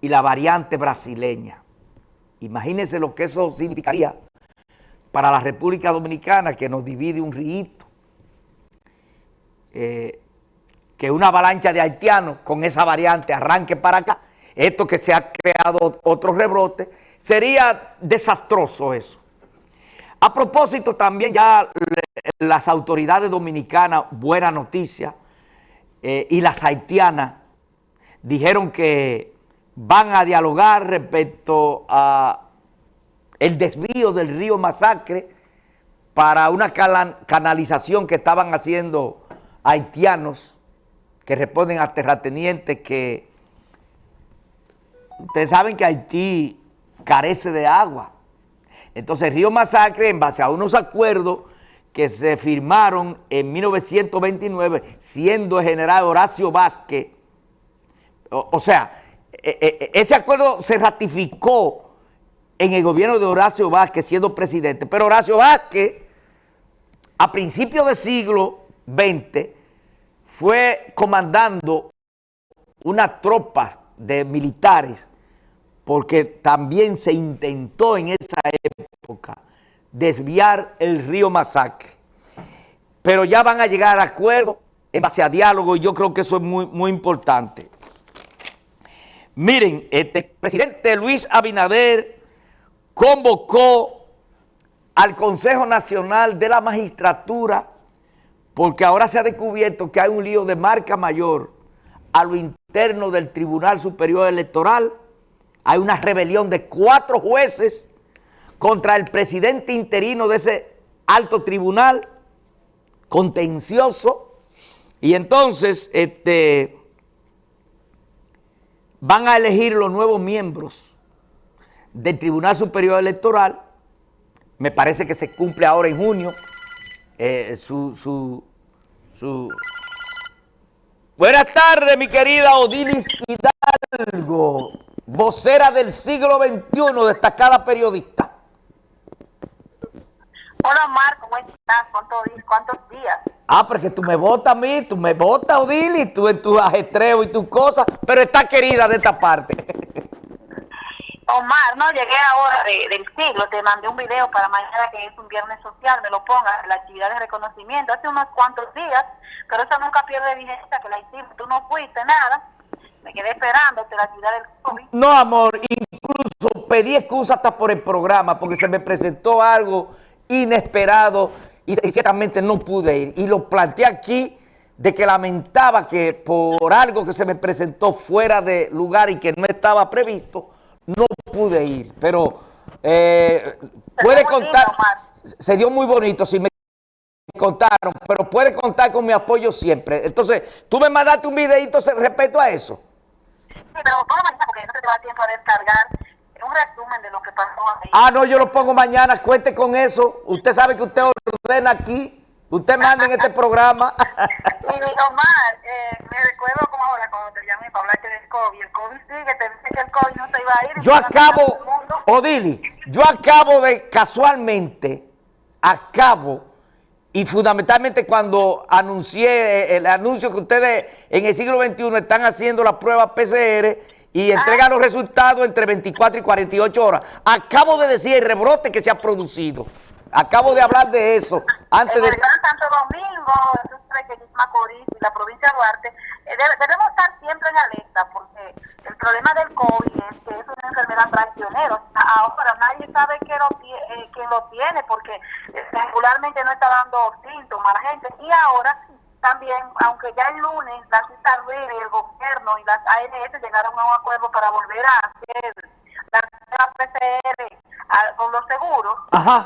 y la variante brasileña. Imagínense lo que eso significaría para la República Dominicana, que nos divide un río, eh, que una avalancha de haitianos con esa variante arranque para acá, esto que se ha creado otro rebrote, sería desastroso eso. A propósito, también ya las autoridades dominicanas, buena noticia, eh, y las haitianas dijeron que van a dialogar respecto a el desvío del río Masacre para una canalización que estaban haciendo haitianos que responden a terratenientes que ustedes saben que Haití carece de agua. Entonces el río Masacre, en base a unos acuerdos que se firmaron en 1929, siendo el general Horacio Vázquez, o, sea, ese acuerdo se ratificó en el gobierno de Horacio Vázquez siendo presidente, pero Horacio Vázquez, a principios del siglo XX, fue comandando una tropa de militares porque también se intentó en esa época desviar el río Masacre. Pero ya van a llegar a acuerdos en base a diálogo y yo creo que eso es muy, muy importante. Miren, este presidente Luis Abinader convocó al Consejo Nacional de la Magistratura porque ahora se ha descubierto que hay un lío de marca mayor a lo interno del Tribunal Superior Electoral. Hay una rebelión de cuatro jueces contra el presidente interino de ese alto tribunal contencioso. Y entonces este, van a elegir los nuevos miembros del Tribunal Superior Electoral, me parece que se cumple ahora en junio, eh, su, su, su... Buenas tardes, mi querida Odilis Hidalgo vocera del siglo XXI, destacada periodista. Hola, Omar, ¿cómo estás? ¿Cuántos, días? Ah, porque tú me votas a mí, tú me votas, Odili, tú en tu ajetreo y tus cosas, pero está querida de esta parte. Omar, no, llegué ahora del siglo, te mandé un video para mañana que es un viernes social, me lo pongas, la actividad de reconocimiento, hace unos cuantos días, pero eso nunca pierde vigencia, que la hicimos, tú no fuiste, nada, me quedé esperando la actividad del COVID. No, amor, incluso pedí excusa hasta por el programa porque se me presentó algo inesperado y, ciertamente no pude ir. Y lo planteé aquí de que lamentaba que por algo que se me presentó fuera de lugar y que no estaba previsto, no pude ir. Pero eh, puede contar, se dio muy bonito, si me contaron, pero puede contar con mi apoyo siempre. Entonces, tú me mandaste un videito respecto a eso pero mañana porque no te va tiempo a descargar un resumen de lo que pasó ahí. Ah, no, yo lo pongo mañana, cuente con eso. Usted sabe que usted ordena aquí. Usted manda en este programa. y Omar, eh, me recuerdo como ahora cuando te llamé para hablarte del COVID. El COVID sigue, te dice que el COVID no se iba a ir. Yo acabo, Odili, yo acabo de casualmente, acabo y fundamentalmente cuando anuncié eh, el anuncio que ustedes en el siglo XXI están haciendo la prueba PCR y entregan los resultados entre 24 y 48 horas. Acabo de decir el rebrote que se ha producido. Acabo de hablar de eso. Antes el Gran Santo Domingo, Macorís y la provincia de Duarte, eh, debemos estar siempre en alerta porque el problema del COVID es que es una enfermedad traicionera. Ahora nadie sabe quién lo, eh, lo tiene porque eh, regularmente no está dando síntomas a la gente. Y ahora también, aunque ya el lunes la cita el gobierno y las ANS llegaron a un acuerdo para volver a hacer la PCR con los seguros,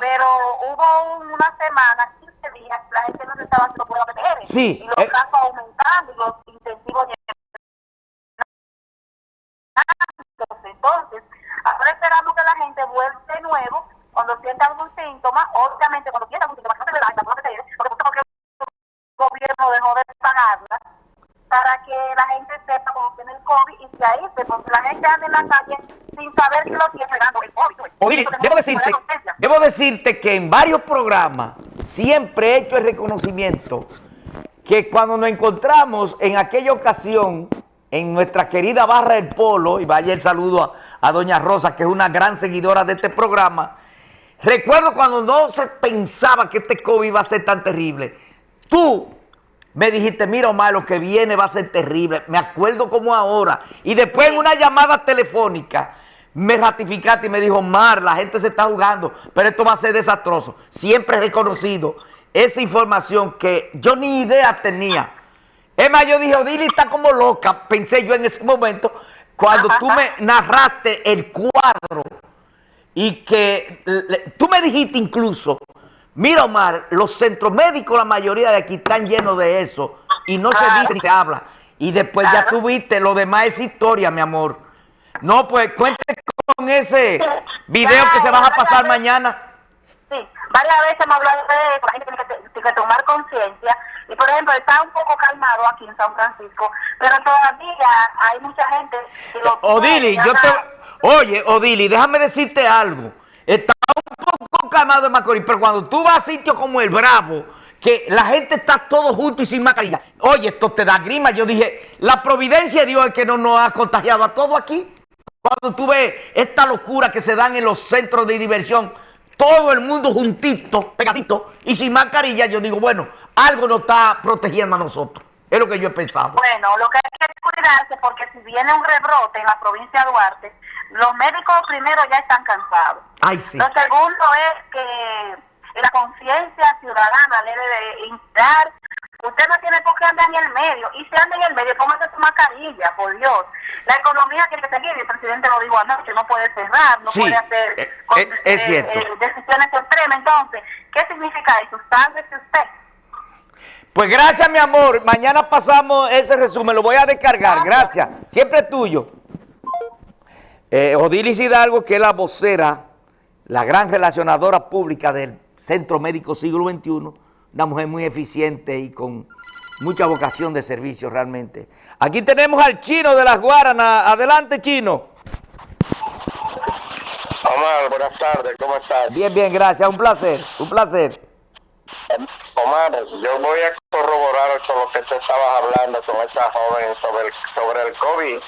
pero hubo una semana, 15 días, la gente no se estaba haciendo prueba PCR. Sí. Y los eh. casos aumentando y los intensivos entonces, ahora esperamos que la gente vuelva de nuevo cuando sienta algún síntoma, obviamente cuando sienta algún síntoma, no se le da, porque el gobierno dejó de pagarla para que la gente sepa cómo tiene el COVID y se aísle, porque la gente anda en la calle sin saber que lo tiene pegando el COVID. Oye, debo decirte, debo decirte que en varios programas siempre he hecho el reconocimiento que cuando nos encontramos en aquella ocasión en nuestra querida Barra del Polo, y vaya el saludo a, Doña Rosa, que es una gran seguidora de este programa, recuerdo cuando no se pensaba que este COVID iba a ser tan terrible, tú me dijiste, mira Omar, lo que viene va a ser terrible, me acuerdo como ahora, y después en una llamada telefónica, me ratificaste y me dijo, Omar, la gente se está jugando, pero esto va a ser desastroso. Siempre he reconocido esa información que yo ni idea tenía, es más, yo dije, Odili está como loca, pensé yo en ese momento, cuando tú me narraste el cuadro y que tú me dijiste incluso, mira Omar, los centros médicos, la mayoría de aquí están llenos de eso y no se dice ni se habla. Y después ya tuviste, lo demás es historia, mi amor. No, pues cuente con ese video que se va a pasar mañana. Sí, varias veces hemos hablado de eso, la gente tiene que tomar conciencia y por ejemplo, está un poco calmado aquí en San Francisco, pero todavía hay mucha gente que lo Odili, yo te... Oye, Odili, déjame decirte algo. Está un poco calmado en Macorís, pero cuando tú vas a sitios como el Bravo, que la gente está todo junto y sin mascarilla. Oye, esto te da grima. Yo dije, la providencia de Dios es que no nos ha contagiado a todos aquí. Cuando tú ves esta locura que se dan en los centros de diversión, todo el mundo juntito, pegadito y sin mascarilla, yo digo, bueno, algo nos está protegiendo a nosotros. Es lo que yo he pensado. Bueno, lo que hay que cuidarse porque si viene un rebrote en la provincia de Duarte, los médicos primero ya están cansados. Ay, sí. Lo segundo es que la conciencia ciudadana debe de instar Qué andar en el medio. Y si anda en el medio, póngase su mascarilla, por Dios. La economía tiene que seguir. El presidente lo dijo anoche, no puede cerrar, no puede hacer eh, eh, es, eh, decisiones extremas. Entonces, ¿qué significa eso? Sálvese usted. Pues gracias, mi amor. Mañana pasamos ese resumen. Lo voy a descargar. Gracias. Siempre tuyo. Eh, Odilis Hidalgo, que es la vocera, la gran relacionadora pública del Centro Médico Siglo XXI, una mujer muy eficiente y con mucha vocación de servicio realmente. Aquí tenemos al Chino de las Guaranas. Adelante, Chino. Omar, buenas tardes, ¿cómo estás? Bien, bien, gracias, un placer, un placer. Omar, yo voy a corroborar con lo que tú estabas hablando con esa joven sobre el, sobre el COVID.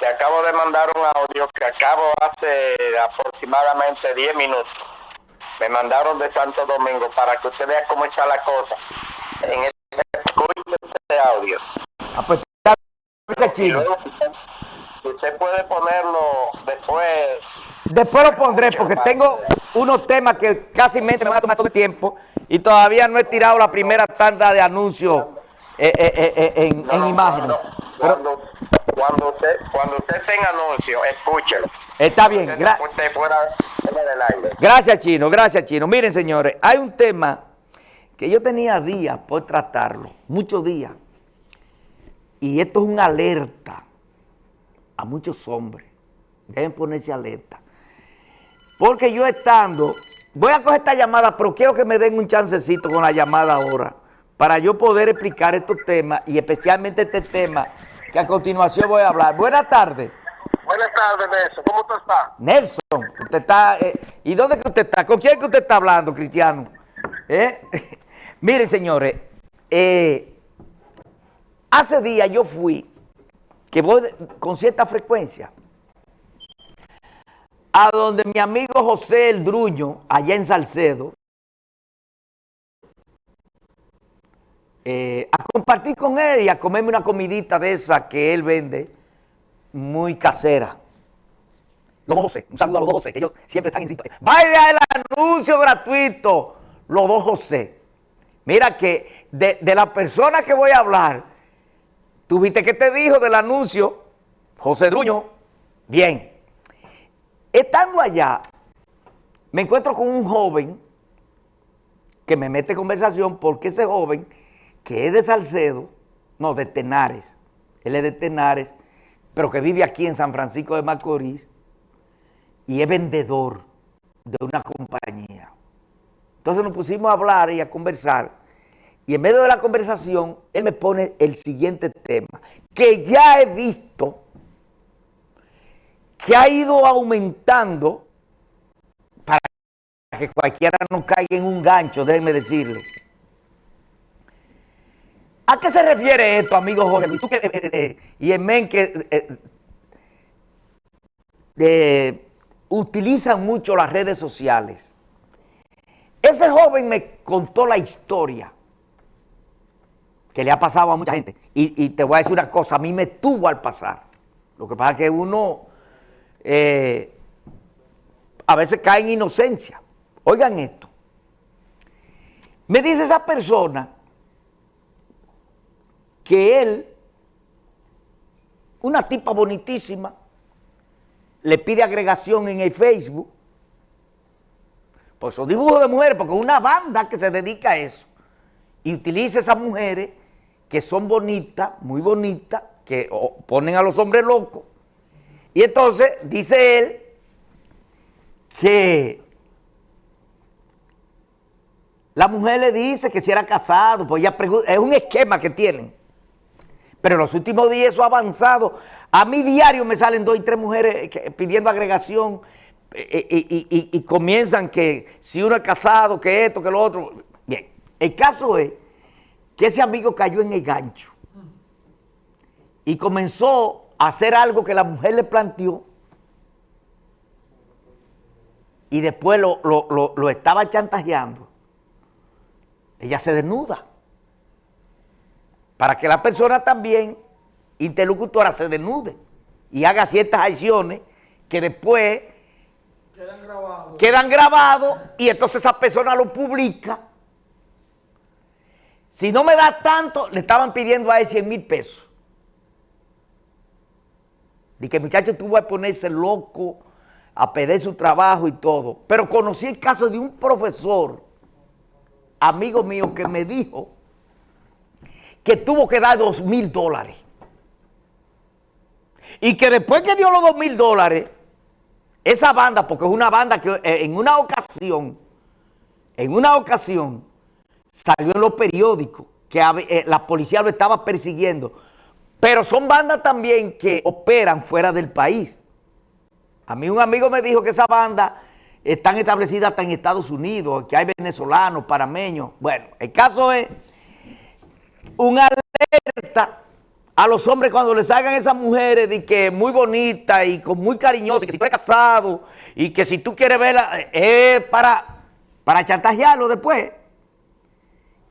Te acabo de mandar un audio que acabo hace aproximadamente 10 minutos me mandaron de Santo Domingo para que usted vea cómo está la cosa. En audio. Ah, pues, chino. Usted puede ponerlo después. Después lo pondré porque tengo unos temas que casi me van a tomar todo el tiempo y todavía no he tirado la primera tanda de anuncios eh, eh, eh, en, imágenes. cuando, cuando, usted, cuando usted tenga anuncio, escúchelo. Está bien. Gracias, Chino. Gracias, Chino. Miren, señores, hay un tema que yo tenía días por tratarlo, muchos días. Y esto es una alerta a muchos hombres. Deben ponerse alerta. Porque yo estando, voy a coger esta llamada, pero quiero que me den un chancecito con la llamada ahora, para yo poder explicar estos temas, y especialmente este tema que a continuación voy a hablar. Buenas tardes. Buenas tardes, Nelson. ¿Cómo tú estás? Nelson, usted está... Eh, ¿Y dónde que usted está? ¿Con quién que usted está hablando, Cristiano? ¿Eh? Miren, señores, eh, hace días yo fui, que voy con cierta frecuencia, a donde mi amigo José El Druño, allá en Salcedo, a compartir con él y a comerme una comidita de esa que él vende, muy casera. Los dos José, un saludo a los dos José, que ellos siempre están en sintonía. Vaya el anuncio gratuito, los dos José. Mira que de, la persona que voy a hablar, ¿tuviste que te dijo del anuncio? José Druño. Bien. Estando allá, me encuentro con un joven que me mete conversación porque ese joven, que es de Salcedo, no, de Tenares, él es de Tenares, pero que vive aquí en San Francisco de Macorís y es vendedor de una compañía. Entonces nos pusimos a hablar y a conversar y en medio de la conversación él me pone el siguiente tema, que ya he visto que ha ido aumentando para que cualquiera no caiga en un gancho, déjenme decirle. ¿A qué se refiere esto, amigo Jorge? Y, eh, eh, eh, en men que eh, utilizan mucho las redes sociales. Ese joven me contó la historia que le ha pasado a mucha gente. Y, te voy a decir una cosa, a mí me tuvo al pasar. Lo que pasa es que uno eh, a veces cae en inocencia. Oigan esto. Me dice esa persona que él, una tipa bonitísima, le pide agregación en el Facebook. Pues son dibujos de mujeres, porque una banda que se dedica a eso. Y utiliza esas mujeres que son bonitas, muy bonitas, que ponen a los hombres locos. Y entonces dice él que la mujer le dice que si era casado, pues ya es un esquema que tienen. Pero en los últimos días eso ha avanzado. A mi diario me salen dos y tres mujeres pidiendo agregación eh, eh, y, comienzan que si uno es casado, que esto, que lo otro. Bien, el caso es que ese amigo cayó en el gancho y comenzó a hacer algo que la mujer le planteó y después lo, lo estaba chantajeando. Ella se desnuda para que la persona también, interlocutora, se desnude y haga ciertas acciones que después quedan grabados, y entonces esa persona lo publica. Si no me da tanto, le estaban pidiendo a él 100 mil pesos. Y que el muchacho tuvo que ponerse loco, a perder su trabajo y todo. Pero conocí el caso de un profesor, amigo mío, que me dijo que tuvo que dar dos mil dólares. Y que después que dio los dos mil dólares, esa banda, porque es una banda que eh, en una ocasión, en una ocasión, salió en los periódicos que eh, la policía lo estaba persiguiendo. Pero son bandas también que operan fuera del país. A mí un amigo me dijo que esa banda están establecidas hasta en Estados Unidos, que hay venezolanos, parameños. Bueno, el caso es una alerta a los hombres cuando les hagan esas mujeres de que muy bonitas y con muy cariñosas, que si tú eres casado y que si tú quieres verla, es para, para chantajearlo después.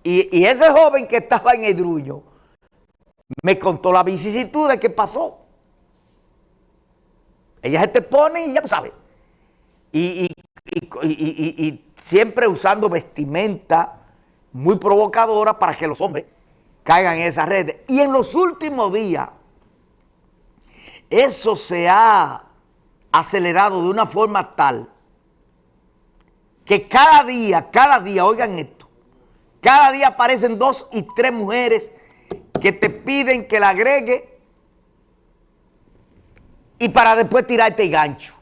Y, ese joven que estaba en el druño me contó la vicisitud de qué pasó. Ella se te pone y ya tú sabes. y, y siempre usando vestimenta muy provocadora para que los hombres caigan en esas redes. Y en los últimos días, eso se ha acelerado de una forma tal que cada día, cada día, oigan esto, cada día aparecen dos y tres mujeres que te piden que la agregue y para después tirarte el gancho.